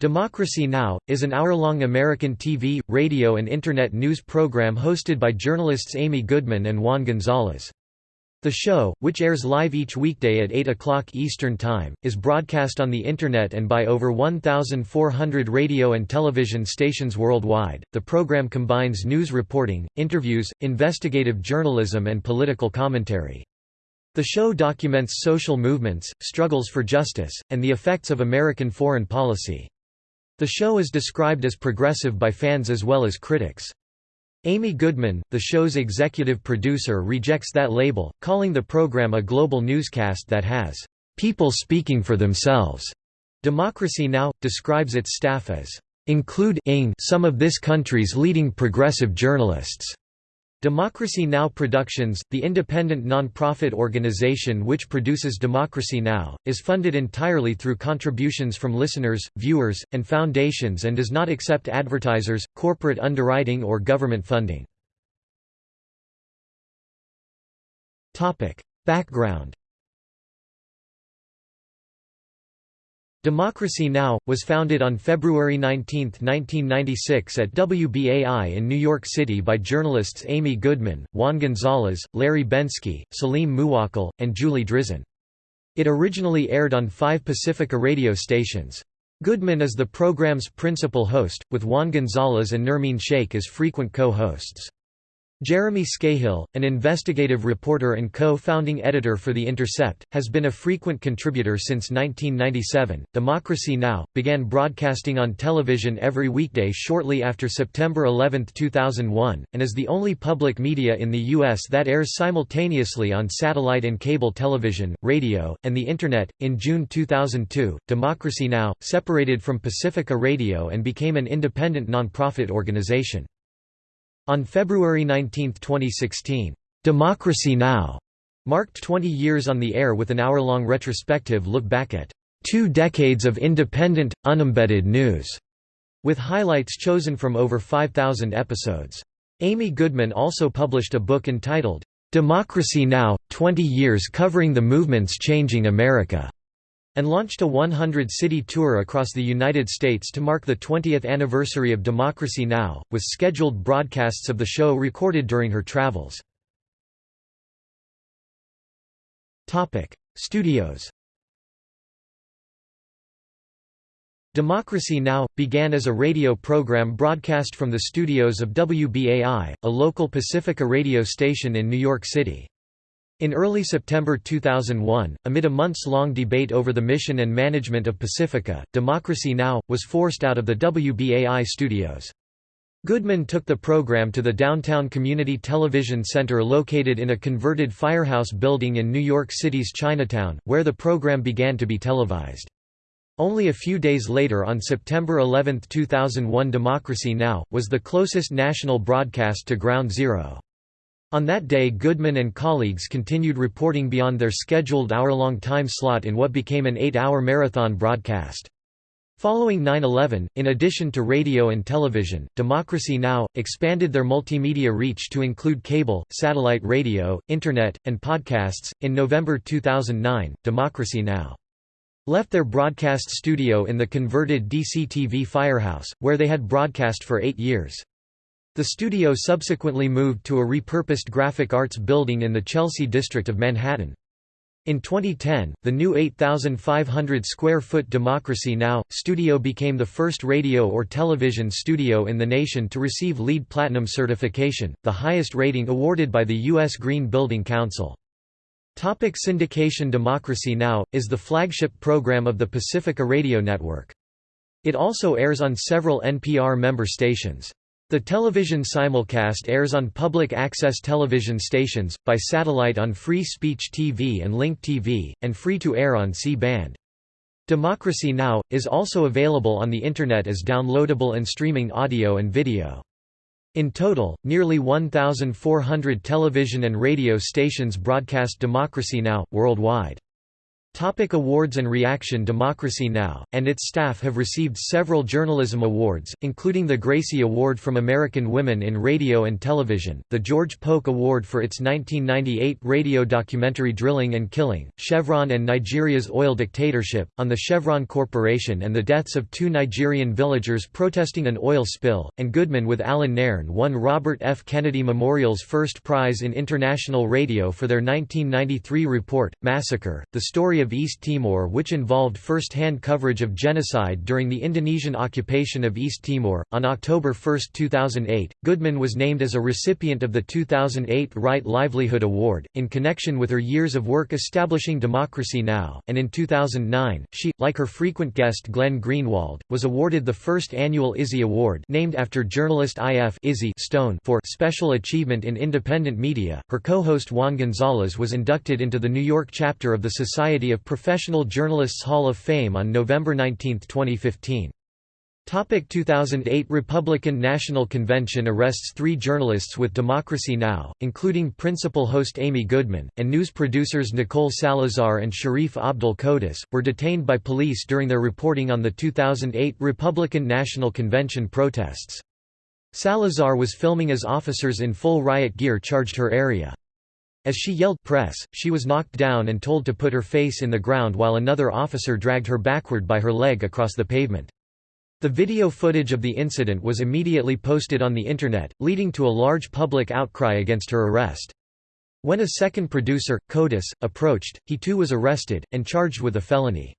Democracy Now! is an hour-long American TV, radio and Internet news program hosted by journalists Amy Goodman and Juan Gonzalez. The show, which airs live each weekday at 8 o'clock Eastern Time, is broadcast on the Internet and by over 1,400 radio and television stations worldwide. The program combines news reporting, interviews, investigative journalism, and political commentary. The show documents social movements, struggles for justice, and the effects of American foreign policy. The show is described as progressive by fans as well as critics. Amy Goodman, the show's executive producer rejects that label, calling the program a global newscast that has "...people speaking for themselves." Democracy Now! describes its staff as including some of this country's leading progressive journalists. Democracy Now! Productions, the independent non-profit organization which produces Democracy Now!, is funded entirely through contributions from listeners, viewers, and foundations and does not accept advertisers, corporate underwriting or government funding. Background Democracy Now! was founded on February 19, 1996 at WBAI in New York City by journalists Amy Goodman, Juan Gonzalez, Larry Bensky, Salim Muwakkil, and Julie Drizin. It originally aired on five Pacifica radio stations. Goodman is the program's principal host, with Juan Gonzalez and Nermeen Shaikh as frequent co-hosts. Jeremy Scahill, an investigative reporter and co-founding editor for The Intercept, has been a frequent contributor since 1997. Democracy Now! began broadcasting on television every weekday shortly after September 11, 2001, and is the only public media in the U.S. that airs simultaneously on satellite and cable television, radio, and the Internet. In June 2002, Democracy Now! separated from Pacifica Radio and became an independent nonprofit organization. On February 19, 2016, "'Democracy Now!' marked 20 years on the air with an hour-long retrospective look back at two decades of independent, unembedded news", with highlights chosen from over 5,000 episodes. Amy Goodman also published a book entitled, "'Democracy Now! 20 Years Covering the Movements Changing America' and launched a 100-city tour across the United States to mark the 20th anniversary of Democracy Now!, with scheduled broadcasts of the show recorded during her travels. Studios Democracy Now! began as a radio program broadcast from the studios of WBAI, a local Pacifica radio station in New York City. In early September 2001, amid a months-long debate over the mission and management of Pacifica, Democracy Now! was forced out of the WBAI studios. Goodman took the program to the Downtown Community Television Center located in a converted firehouse building in New York City's Chinatown, where the program began to be televised. Only a few days later on September 11, 2001 Democracy Now! was the closest national broadcast to Ground Zero. On that day Goodman and colleagues continued reporting beyond their scheduled hour-long time slot in what became an eight-hour marathon broadcast. Following 9-11, in addition to radio and television, Democracy Now! expanded their multimedia reach to include cable, satellite radio, internet, and podcasts. In November 2009, Democracy Now! left their broadcast studio in the converted DCTV Firehouse, where they had broadcast for eight years. The studio subsequently moved to a repurposed graphic arts building in the Chelsea district of Manhattan. In 2010, the new 8,500 square foot Democracy Now! studio became the first radio or television studio in the nation to receive LEED Platinum certification, the highest rating awarded by the U.S. Green Building Council. Topic syndication Democracy Now! is the flagship program of the Pacifica Radio Network. It also airs on several NPR member stations. The television simulcast airs on public access television stations, by satellite on Free Speech TV and Link TV, and free-to-air on C-band. Democracy Now! is also available on the Internet as downloadable and streaming audio and video. In total, nearly 1,400 television and radio stations broadcast Democracy Now! worldwide. Topic awards and reaction Democracy Now! and its staff have received several journalism awards, including the Gracie Award from American Women in Radio and Television, the George Polk Award for its 1998 radio documentary Drilling and Killing, Chevron and Nigeria's oil dictatorship, on the Chevron Corporation and the deaths of two Nigerian villagers protesting an oil spill, and Goodman with Allan Nairn won Robert F. Kennedy Memorial's first prize in international radio for their 1993 report, Massacre, the story of of East Timor which involved first-hand coverage of genocide during the Indonesian occupation of East Timor. On October 1, 2008, Goodman was named as a recipient of the 2008 Right Livelihood Award, in connection with her years of work establishing Democracy Now!, and in 2009, she, like her frequent guest Glenn Greenwald, was awarded the first annual Izzy Award named after journalist I.F. Izzy Stone for Special Achievement in Independent Media. Her co-host Juan Gonzalez was inducted into the New York chapter of the Society of of Professional Journalists Hall of Fame on November 19, 2015. Topic 2008 Republican National Convention arrests three journalists with Democracy Now!, including principal host Amy Goodman, and news producers Nicole Salazar and Sharif Abdel Kouddous, were detained by police during their reporting on the 2008 Republican National Convention protests. Salazar was filming as officers in full riot gear charged her area. As she yelled press, she was knocked down and told to put her face in the ground while another officer dragged her backward by her leg across the pavement. The video footage of the incident was immediately posted on the Internet, leading to a large public outcry against her arrest. When a second producer, Kouddous, approached, he too was arrested, and charged with a felony.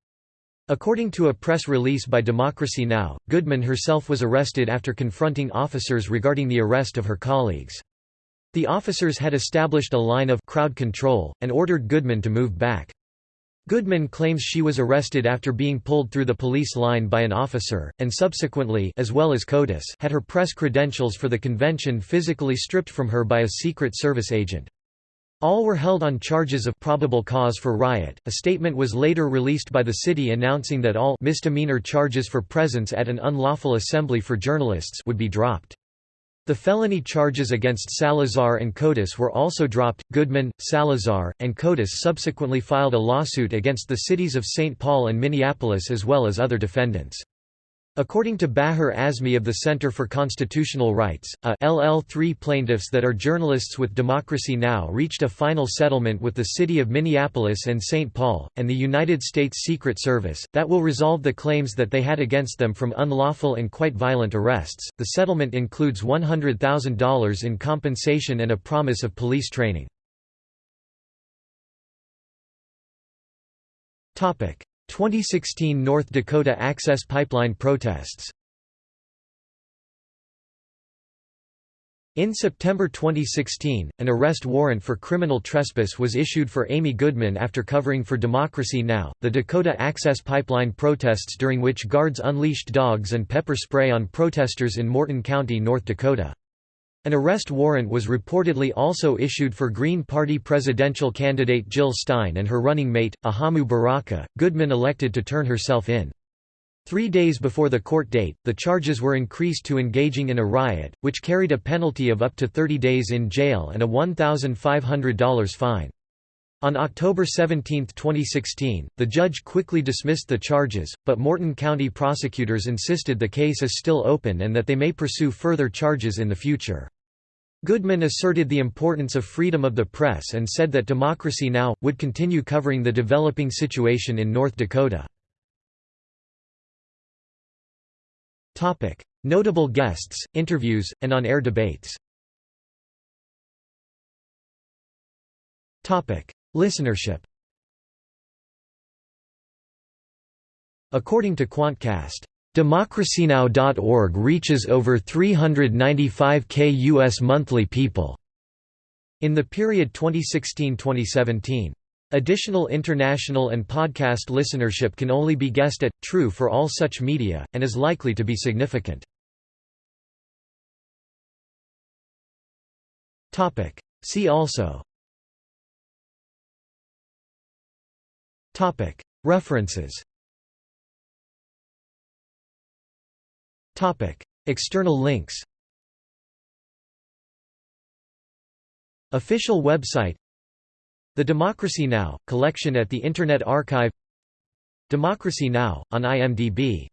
According to a press release by Democracy Now!, Goodman herself was arrested after confronting officers regarding the arrest of her colleagues. The officers had established a line of crowd control, and ordered Goodman to move back. Goodman claims she was arrested after being pulled through the police line by an officer, and subsequently as well as Kouddous had her press credentials for the convention physically stripped from her by a Secret Service agent. All were held on charges of probable cause for riot. A statement was later released by the city announcing that all misdemeanor charges for presence at an unlawful assembly for journalists would be dropped. The felony charges against Salazar and Kouddous were also dropped. Goodman, Salazar, and Kouddous subsequently filed a lawsuit against the cities of St. Paul and Minneapolis as well as other defendants. According to Baher Azmy of the Center for Constitutional Rights, a LL3 plaintiffs that are journalists with Democracy Now! reached a final settlement with the city of Minneapolis and St. Paul, and the United States Secret Service, that will resolve the claims that they had against them from unlawful and quite violent arrests. The settlement includes $100,000 in compensation and a promise of police training. 2016 North Dakota Access Pipeline protests In September 2016, an arrest warrant for criminal trespass was issued for Amy Goodman after covering for Democracy Now!, the Dakota Access Pipeline protests during which guards unleashed dogs and pepper spray on protesters in Morton County, North Dakota. An arrest warrant was reportedly also issued for Green Party presidential candidate Jill Stein and her running mate, Ajamu Baraka. Goodman elected to turn herself in. Three days before the court date, the charges were increased to engaging in a riot, which carried a penalty of up to 30 days in jail and a $1,500 fine. On October 17, 2016, the judge quickly dismissed the charges, but Morton County prosecutors insisted the case is still open and that they may pursue further charges in the future. Goodman asserted the importance of freedom of the press and said that Democracy Now! would continue covering the developing situation in North Dakota. Notable guests, interviews, and on-air debates Listenership According to Quantcast, Democracynow.org reaches over 395k U.S. monthly people in the period 2016–2017. Additional international and podcast listenership can only be guessed at, true for all such media, and is likely to be significant. See also References External links Official website The Democracy Now! collection at the Internet Archive Democracy Now! on IMDb